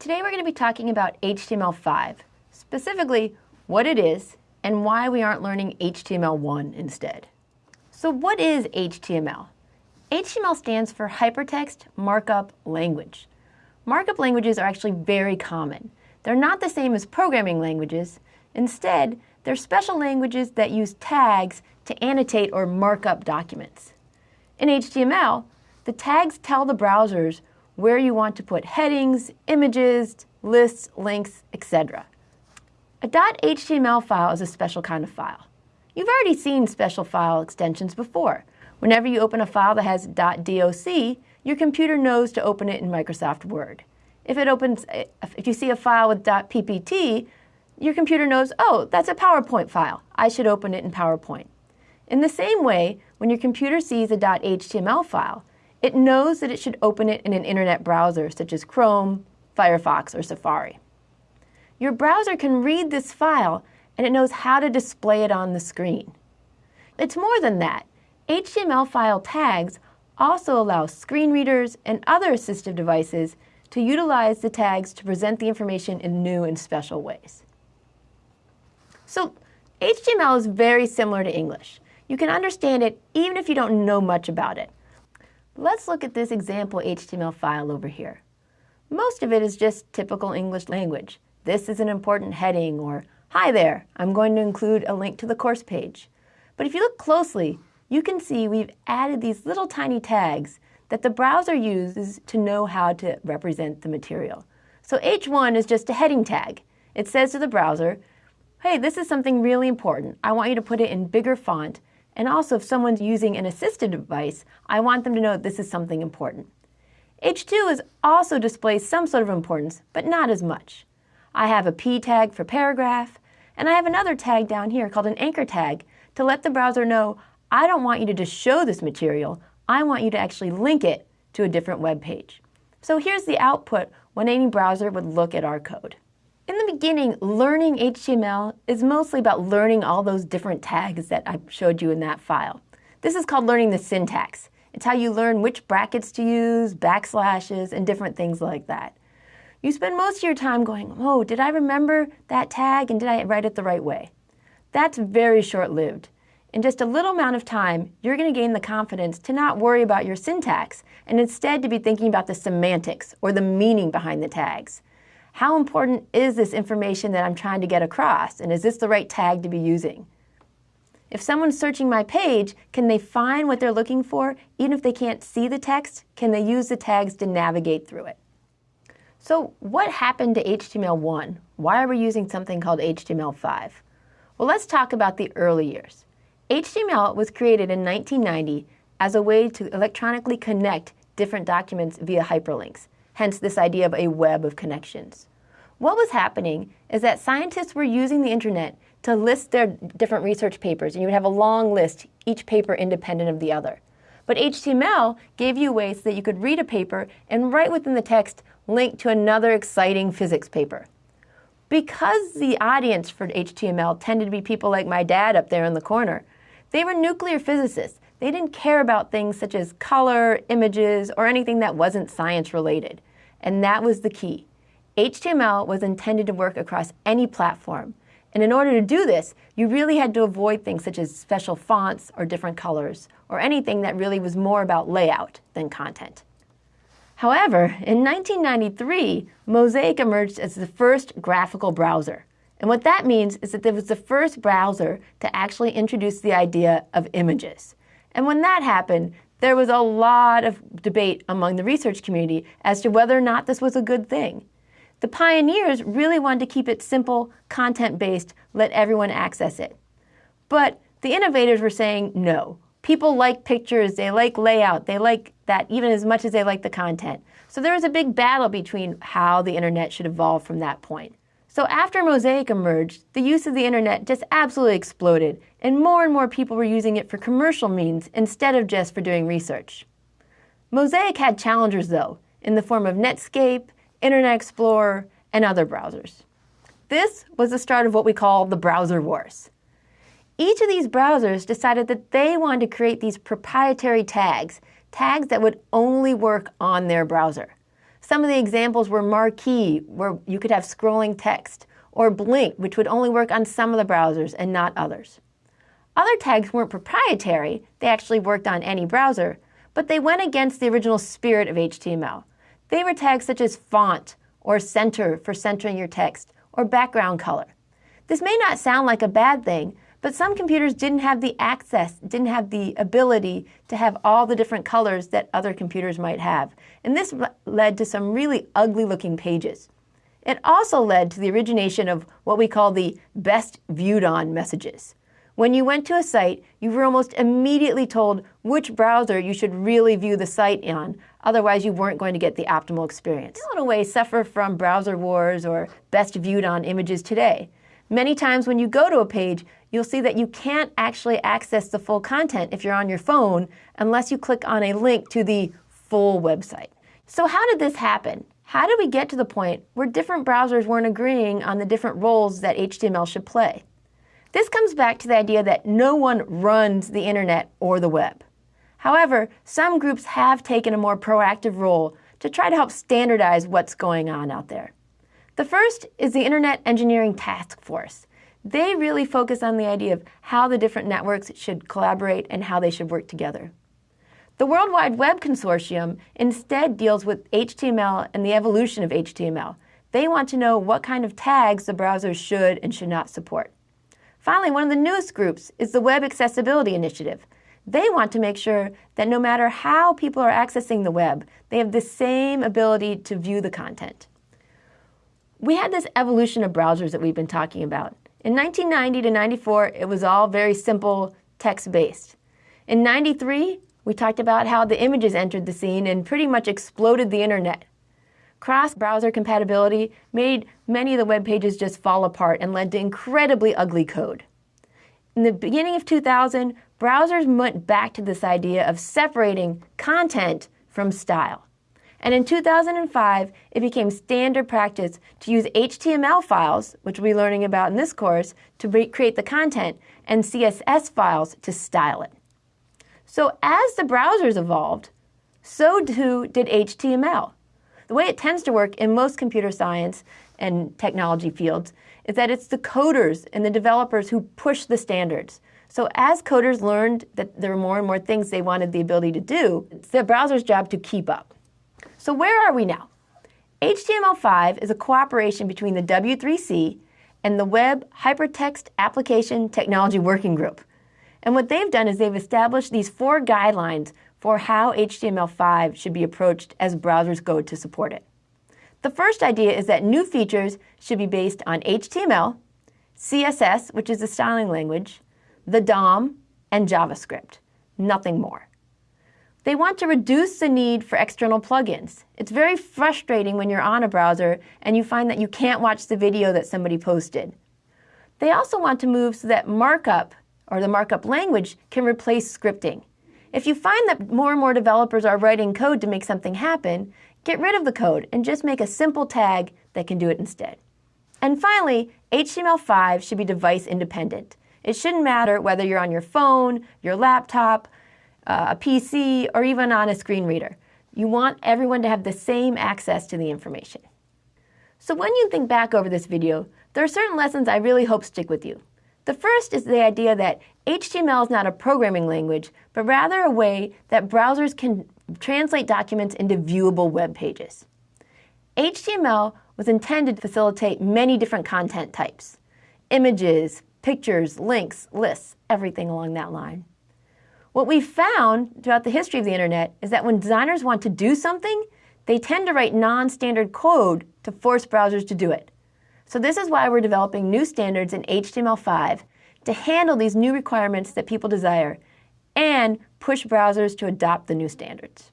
Today we're going to be talking about HTML5, specifically what it is and why we aren't learning HTML1 instead. So what is HTML? HTML stands for Hypertext Markup Language. Markup languages are actually very common. They're not the same as programming languages. Instead, they're special languages that use tags to annotate or mark up documents. In HTML, the tags tell the browsers where you want to put headings, images, lists, links, etc. A .html file is a special kind of file. You've already seen special file extensions before. Whenever you open a file that has .doc, your computer knows to open it in Microsoft Word. If it opens, if you see a file with .ppt, your computer knows, oh, that's a PowerPoint file. I should open it in PowerPoint. In the same way, when your computer sees a .html file, it knows that it should open it in an internet browser such as Chrome, Firefox, or Safari. Your browser can read this file and it knows how to display it on the screen. It's more than that. HTML file tags also allow screen readers and other assistive devices to utilize the tags to present the information in new and special ways. So HTML is very similar to English. You can understand it even if you don't know much about it. Let's look at this example HTML file over here. Most of it is just typical English language. This is an important heading or Hi there, I'm going to include a link to the course page. But if you look closely, you can see we've added these little tiny tags that the browser uses to know how to represent the material. So H1 is just a heading tag. It says to the browser, hey, this is something really important. I want you to put it in bigger font and also if someone's using an assistive device, I want them to know this is something important. H2 is also displays some sort of importance, but not as much. I have a P tag for paragraph, and I have another tag down here called an anchor tag to let the browser know I don't want you to just show this material, I want you to actually link it to a different web page. So here's the output when any browser would look at our code. Beginning, learning HTML is mostly about learning all those different tags that I showed you in that file. This is called learning the syntax. It's how you learn which brackets to use, backslashes, and different things like that. You spend most of your time going, oh, did I remember that tag and did I write it the right way? That's very short-lived. In just a little amount of time, you're going to gain the confidence to not worry about your syntax and instead to be thinking about the semantics or the meaning behind the tags. How important is this information that I'm trying to get across? And is this the right tag to be using? If someone's searching my page, can they find what they're looking for? Even if they can't see the text, can they use the tags to navigate through it? So what happened to HTML1? Why are we using something called HTML5? Well, let's talk about the early years. HTML was created in 1990 as a way to electronically connect different documents via hyperlinks hence this idea of a web of connections. What was happening is that scientists were using the internet to list their different research papers, and you would have a long list, each paper independent of the other. But HTML gave you ways so that you could read a paper and right within the text link to another exciting physics paper. Because the audience for HTML tended to be people like my dad up there in the corner, they were nuclear physicists. They didn't care about things such as color, images, or anything that wasn't science related. And that was the key. HTML was intended to work across any platform. And in order to do this, you really had to avoid things such as special fonts or different colors, or anything that really was more about layout than content. However, in 1993, Mosaic emerged as the first graphical browser. And what that means is that it was the first browser to actually introduce the idea of images. And when that happened, there was a lot of debate among the research community as to whether or not this was a good thing. The pioneers really wanted to keep it simple, content-based, let everyone access it. But the innovators were saying no. People like pictures, they like layout, they like that even as much as they like the content. So there was a big battle between how the internet should evolve from that point. So after Mosaic emerged, the use of the internet just absolutely exploded, and more and more people were using it for commercial means instead of just for doing research. Mosaic had challengers though, in the form of Netscape, Internet Explorer, and other browsers. This was the start of what we call the browser wars. Each of these browsers decided that they wanted to create these proprietary tags, tags that would only work on their browser. Some of the examples were Marquee, where you could have scrolling text, or Blink, which would only work on some of the browsers and not others. Other tags weren't proprietary, they actually worked on any browser, but they went against the original spirit of HTML. They were tags such as font, or center for centering your text, or background color. This may not sound like a bad thing, but some computers didn't have the access, didn't have the ability to have all the different colors that other computers might have. And this led to some really ugly looking pages. It also led to the origination of what we call the best viewed on messages. When you went to a site, you were almost immediately told which browser you should really view the site on, otherwise you weren't going to get the optimal experience. In a way, suffer from browser wars or best viewed on images today. Many times when you go to a page, you'll see that you can't actually access the full content if you're on your phone unless you click on a link to the full website. So how did this happen? How did we get to the point where different browsers weren't agreeing on the different roles that HTML should play? This comes back to the idea that no one runs the internet or the web. However, some groups have taken a more proactive role to try to help standardize what's going on out there. The first is the Internet Engineering Task Force. They really focus on the idea of how the different networks should collaborate and how they should work together. The World Wide Web Consortium instead deals with HTML and the evolution of HTML. They want to know what kind of tags the browsers should and should not support. Finally, one of the newest groups is the Web Accessibility Initiative. They want to make sure that no matter how people are accessing the web, they have the same ability to view the content. We had this evolution of browsers that we've been talking about. In 1990 to 94, it was all very simple text-based. In 93, we talked about how the images entered the scene and pretty much exploded the internet. Cross-browser compatibility made many of the web pages just fall apart and led to incredibly ugly code. In the beginning of 2000, browsers went back to this idea of separating content from style. And in 2005, it became standard practice to use HTML files, which we'll be learning about in this course, to create the content, and CSS files to style it. So as the browsers evolved, so too did HTML. The way it tends to work in most computer science and technology fields is that it's the coders and the developers who push the standards. So as coders learned that there were more and more things they wanted the ability to do, it's the browser's job to keep up. So where are we now? HTML5 is a cooperation between the W3C and the Web Hypertext Application Technology Working Group. And what they've done is they've established these four guidelines for how HTML5 should be approached as browsers go to support it. The first idea is that new features should be based on HTML, CSS, which is the styling language, the DOM, and JavaScript, nothing more. They want to reduce the need for external plugins. It's very frustrating when you're on a browser and you find that you can't watch the video that somebody posted. They also want to move so that markup, or the markup language, can replace scripting. If you find that more and more developers are writing code to make something happen, get rid of the code and just make a simple tag that can do it instead. And finally, HTML5 should be device independent. It shouldn't matter whether you're on your phone, your laptop, a PC, or even on a screen reader. You want everyone to have the same access to the information. So when you think back over this video, there are certain lessons I really hope stick with you. The first is the idea that HTML is not a programming language, but rather a way that browsers can translate documents into viewable web pages. HTML was intended to facilitate many different content types. Images, pictures, links, lists, everything along that line. What we've found throughout the history of the internet is that when designers want to do something, they tend to write non-standard code to force browsers to do it. So this is why we're developing new standards in HTML5 to handle these new requirements that people desire and push browsers to adopt the new standards.